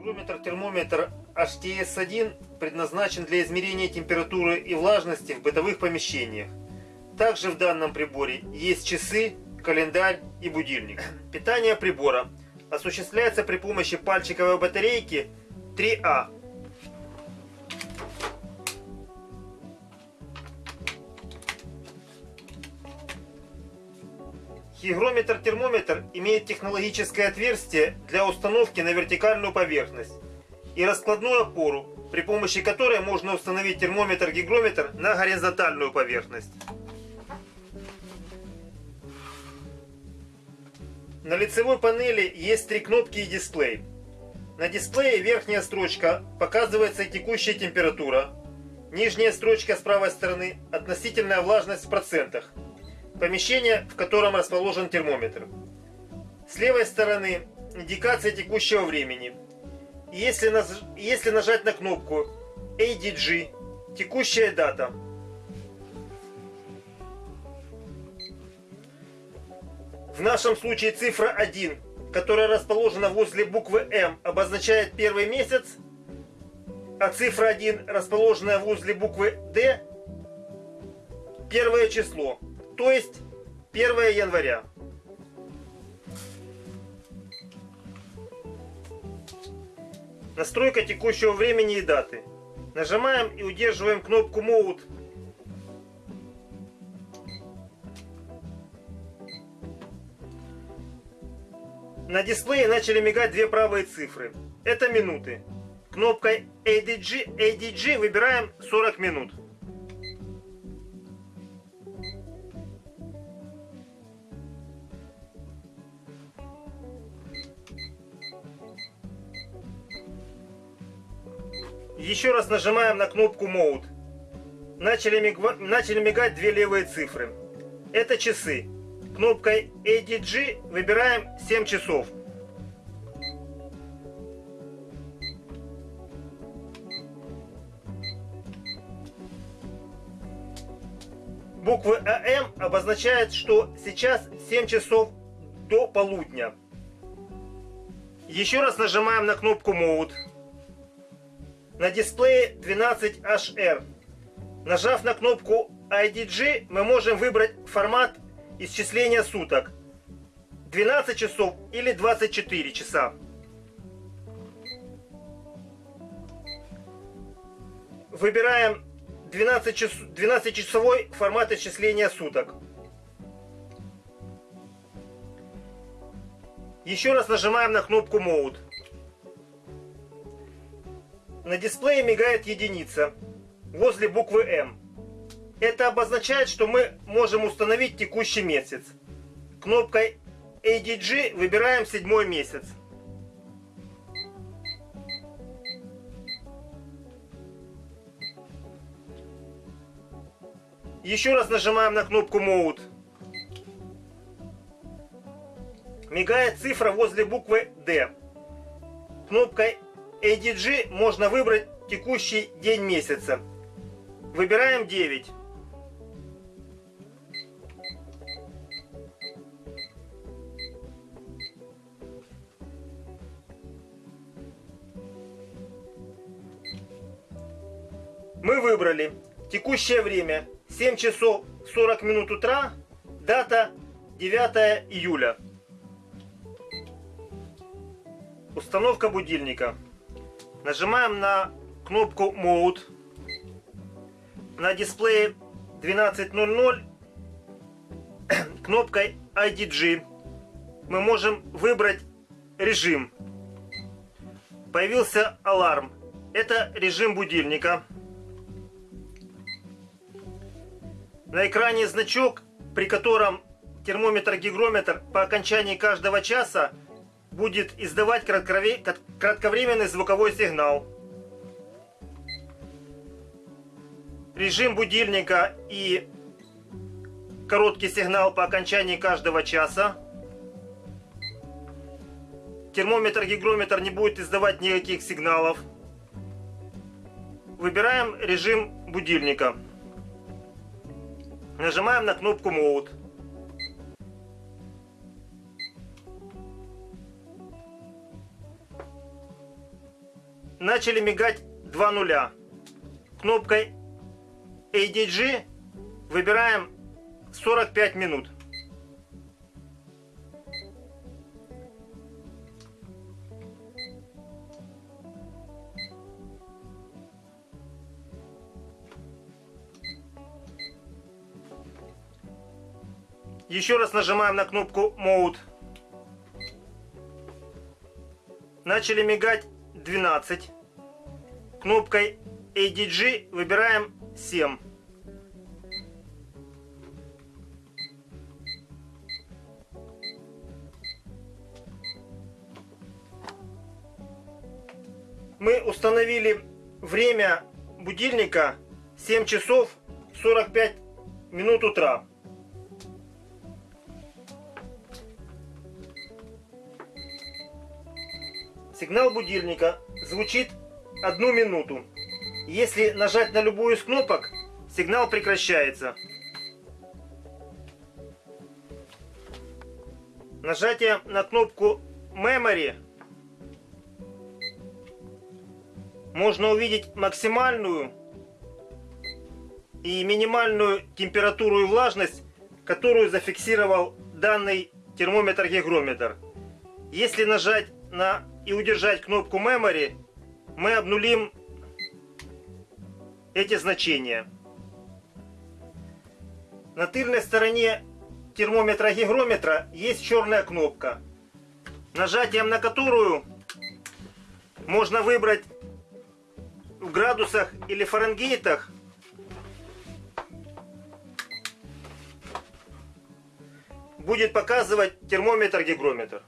Гигрометр-термометр HTS-1 предназначен для измерения температуры и влажности в бытовых помещениях. Также в данном приборе есть часы, календарь и будильник. Питание прибора осуществляется при помощи пальчиковой батарейки 3А. Гигрометр-термометр имеет технологическое отверстие для установки на вертикальную поверхность и раскладную опору, при помощи которой можно установить термометр-гигрометр на горизонтальную поверхность. На лицевой панели есть три кнопки и дисплей. На дисплее верхняя строчка показывается текущая температура, нижняя строчка с правой стороны относительная влажность в процентах, помещение, в котором расположен термометр. С левой стороны индикация текущего времени. Если, наж... Если нажать на кнопку ADG, текущая дата – В нашем случае цифра 1, которая расположена возле буквы М, обозначает первый месяц, а цифра 1, расположенная возле буквы Д, первое число, то есть 1 января. Настройка текущего времени и даты. Нажимаем и удерживаем кнопку Mode На дисплее начали мигать две правые цифры. Это минуты. Кнопкой ADG, ADG выбираем 40 минут. Еще раз нажимаем на кнопку Mode. Начали, миг... Начали мигать две левые цифры. Это часы. Кнопкой ADG выбираем 7 часов. Буквы АМ обозначают, что сейчас 7 часов до полудня. Еще раз нажимаем на кнопку Mode. На дисплее 12HR. Нажав на кнопку IDG, мы можем выбрать формат исчисления суток 12 часов или 24 часа. Выбираем 12, час, 12 часовой формат исчисления суток. Еще раз нажимаем на кнопку Mode. На дисплее мигает единица возле буквы М. Это обозначает, что мы можем установить текущий месяц. Кнопкой ADG выбираем седьмой месяц. Еще раз нажимаем на кнопку Mode. Мигает цифра возле буквы D. Кнопкой ADG можно выбрать текущий день месяца. Выбираем 9. Мы выбрали текущее время 7 часов 40 минут утра, дата 9 июля. Установка будильника. Нажимаем на кнопку Mode. На дисплее 12.00 кнопкой IDG мы можем выбрать режим. Появился аларм. Это режим будильника. На экране значок, при котором термометр-гигрометр по окончании каждого часа будет издавать кратковременный звуковой сигнал. Режим будильника и короткий сигнал по окончании каждого часа. Термометр-гигрометр не будет издавать никаких сигналов. Выбираем режим будильника. Нажимаем на кнопку Mode. Начали мигать два нуля. Кнопкой ADG выбираем 45 минут. Еще раз нажимаем на кнопку Mode. Начали мигать 12. Кнопкой ADG выбираем 7. Мы установили время будильника 7 часов 45 минут утра. Сигнал будильника звучит одну минуту. Если нажать на любую из кнопок, сигнал прекращается. Нажатие на кнопку Memory можно увидеть максимальную и минимальную температуру и влажность, которую зафиксировал данный термометр-гигрометр. Если нажать на и удержать кнопку Memory, мы обнулим эти значения. На тыльной стороне термометра-гигрометра есть черная кнопка, нажатием на которую можно выбрать в градусах или фаренгейтах будет показывать термометр-гигрометр.